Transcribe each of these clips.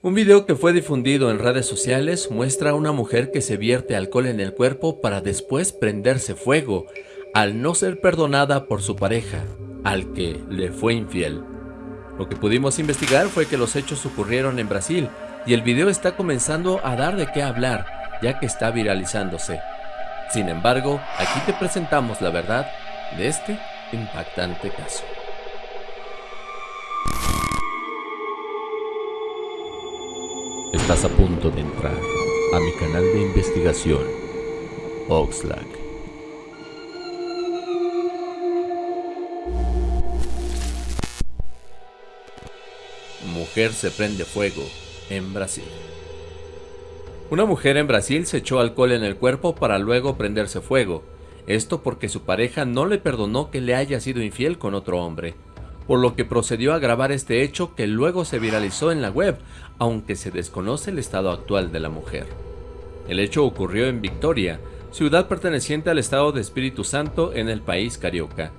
Un video que fue difundido en redes sociales muestra a una mujer que se vierte alcohol en el cuerpo para después prenderse fuego, al no ser perdonada por su pareja, al que le fue infiel. Lo que pudimos investigar fue que los hechos ocurrieron en Brasil y el video está comenzando a dar de qué hablar, ya que está viralizándose. Sin embargo, aquí te presentamos la verdad de este impactante caso. Estás a punto de entrar a mi canal de investigación, Oxlack. Mujer se prende fuego en Brasil. Una mujer en Brasil se echó alcohol en el cuerpo para luego prenderse fuego. Esto porque su pareja no le perdonó que le haya sido infiel con otro hombre por lo que procedió a grabar este hecho que luego se viralizó en la web, aunque se desconoce el estado actual de la mujer. El hecho ocurrió en Victoria, ciudad perteneciente al estado de Espíritu Santo en el país carioca,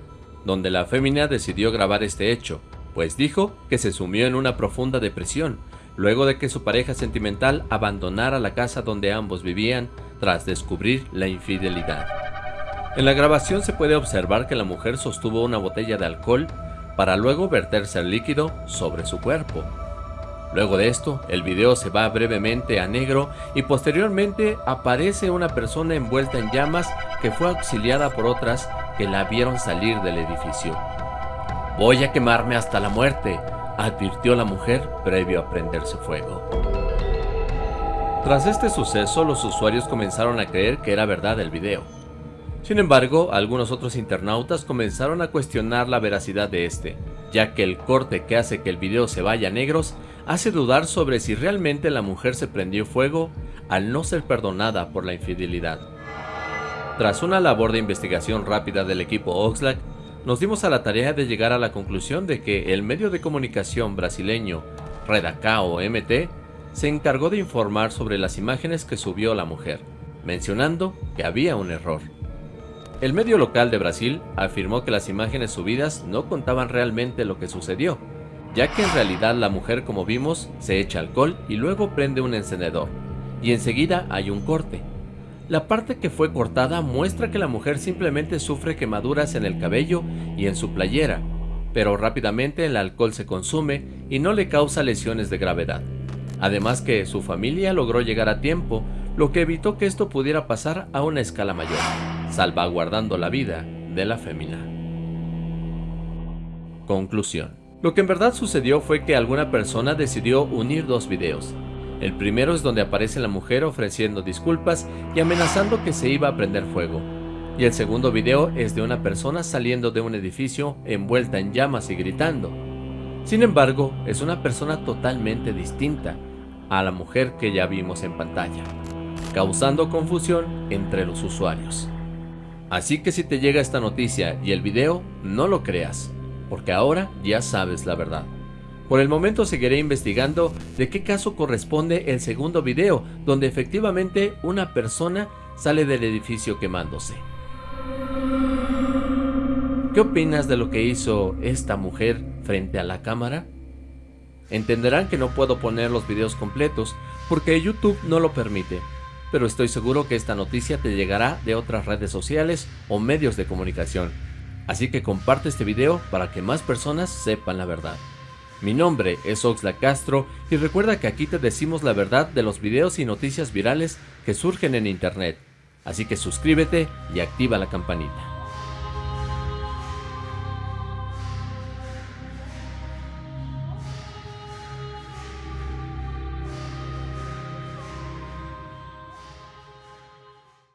donde la fémina decidió grabar este hecho, pues dijo que se sumió en una profunda depresión, luego de que su pareja sentimental abandonara la casa donde ambos vivían tras descubrir la infidelidad. En la grabación se puede observar que la mujer sostuvo una botella de alcohol para luego verterse el líquido sobre su cuerpo. Luego de esto, el video se va brevemente a negro y posteriormente aparece una persona envuelta en llamas que fue auxiliada por otras que la vieron salir del edificio. Voy a quemarme hasta la muerte, advirtió la mujer previo a prenderse fuego. Tras este suceso, los usuarios comenzaron a creer que era verdad el video. Sin embargo, algunos otros internautas comenzaron a cuestionar la veracidad de este, ya que el corte que hace que el video se vaya a negros hace dudar sobre si realmente la mujer se prendió fuego al no ser perdonada por la infidelidad. Tras una labor de investigación rápida del equipo Oxlack, nos dimos a la tarea de llegar a la conclusión de que el medio de comunicación brasileño Redacao MT se encargó de informar sobre las imágenes que subió la mujer, mencionando que había un error. El medio local de Brasil afirmó que las imágenes subidas no contaban realmente lo que sucedió, ya que en realidad la mujer como vimos se echa alcohol y luego prende un encendedor, y enseguida hay un corte. La parte que fue cortada muestra que la mujer simplemente sufre quemaduras en el cabello y en su playera, pero rápidamente el alcohol se consume y no le causa lesiones de gravedad. Además que su familia logró llegar a tiempo, lo que evitó que esto pudiera pasar a una escala mayor salvaguardando la vida de la fémina. Conclusión. Lo que en verdad sucedió fue que alguna persona decidió unir dos videos. El primero es donde aparece la mujer ofreciendo disculpas y amenazando que se iba a prender fuego. Y el segundo video es de una persona saliendo de un edificio envuelta en llamas y gritando. Sin embargo, es una persona totalmente distinta a la mujer que ya vimos en pantalla, causando confusión entre los usuarios. Así que si te llega esta noticia y el video, no lo creas, porque ahora ya sabes la verdad. Por el momento seguiré investigando de qué caso corresponde el segundo video, donde efectivamente una persona sale del edificio quemándose. ¿Qué opinas de lo que hizo esta mujer frente a la cámara? Entenderán que no puedo poner los videos completos porque YouTube no lo permite, pero estoy seguro que esta noticia te llegará de otras redes sociales o medios de comunicación. Así que comparte este video para que más personas sepan la verdad. Mi nombre es Oxla Castro y recuerda que aquí te decimos la verdad de los videos y noticias virales que surgen en internet. Así que suscríbete y activa la campanita.